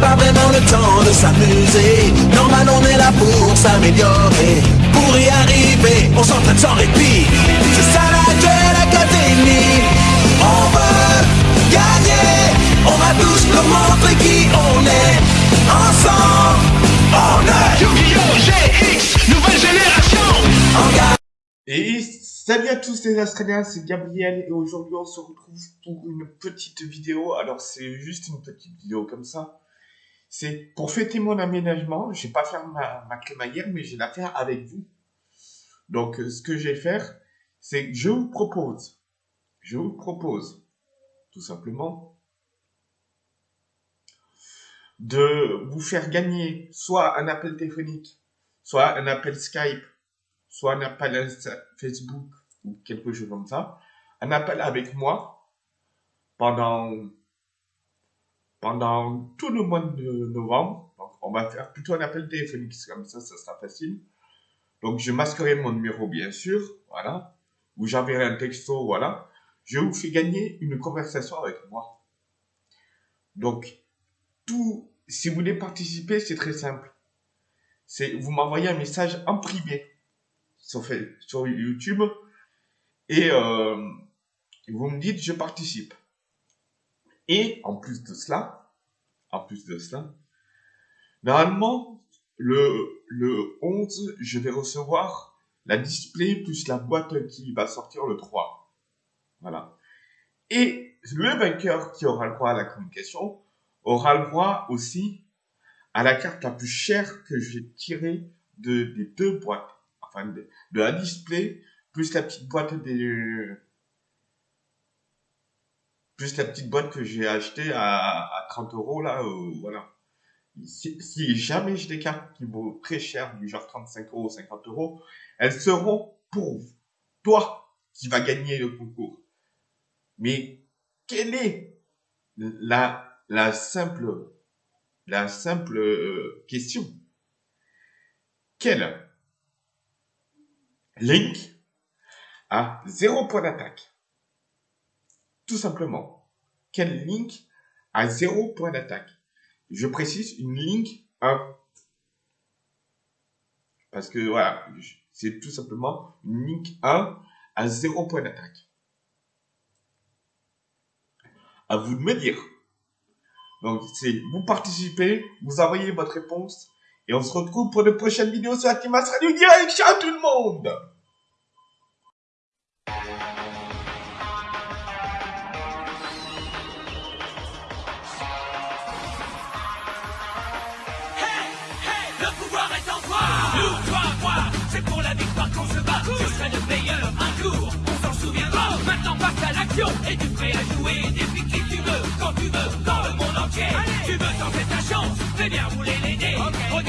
de s'amuser. Normal, on est là pour s'améliorer. Pour y arriver, on s'entraîne sans répit. C'est ça la Duel Academy. On veut gagner. On va tous nous montrer qui on est. Ensemble, on est Yu-Gi-Oh! GX, nouvelle génération. Et salut à tous les Australiens, c'est Gabriel et aujourd'hui on se retrouve pour une petite vidéo. Alors c'est juste une petite vidéo comme ça. C'est pour fêter mon aménagement. Je vais pas faire ma, ma crémaillère, mais je vais la faire avec vous. Donc euh, ce que je vais faire, c'est que je vous propose, je vous propose tout simplement de vous faire gagner soit un appel téléphonique, soit un appel Skype, soit un appel Facebook ou quelque chose comme ça, un appel avec moi pendant pendant tout le mois de novembre. Donc, on va faire plutôt un appel téléphonique, comme ça, ça sera facile. Donc, je masquerai mon numéro, bien sûr, voilà, ou j'enverrai un texto, voilà. Je vous fais gagner une conversation avec moi. Donc, tout, si vous voulez participer, c'est très simple. C'est, vous m'envoyez un message en privé sur, sur YouTube et euh, vous me dites je participe. Et en plus de cela, en plus de cela, normalement le, le 11, je vais recevoir la display plus la boîte qui va sortir le 3. Voilà. Et le vainqueur qui aura le droit à la communication aura le droit aussi à la carte la plus chère que je vais tirer de, des deux boîtes. Enfin, de la display plus la petite boîte des plus la petite boîte que j'ai achetée à, à 30 euros là euh, voilà. Si, jamais j'ai des cartes qui vaut très cher du genre 35 euros 50 euros elles seront pour toi qui va gagner le concours. Mais quelle est la la simple la simple euh, question? Quel Link a zéro point d'attaque? Tout simplement. Quel Link a zéro point d'attaque Je précise une Link 1. Parce que voilà, c'est tout simplement une Link 1 à zéro point d'attaque. À vous de me dire. Donc, c'est vous participez, vous envoyez votre réponse et on se retrouve pour de prochaines vidéos sur la Team As Radio Direct. Ciao tout le monde l'action, es-tu prêt à jouer Défie qui tu veux, quand tu veux, dans le monde entier. Tu veux tenter ta chance, fais bien rouler les dés. Regarde